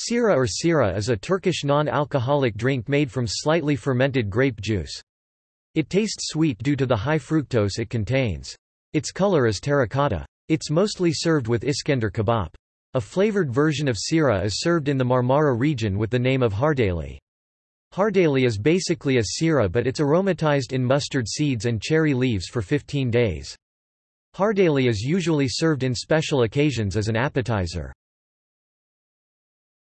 Sira or sira is a Turkish non-alcoholic drink made from slightly fermented grape juice. It tastes sweet due to the high fructose it contains. Its color is terracotta. It's mostly served with Iskender kebab. A flavored version of sira is served in the Marmara region with the name of hardali. Hardali is basically a sira but it's aromatized in mustard seeds and cherry leaves for 15 days. Hardali is usually served in special occasions as an appetizer.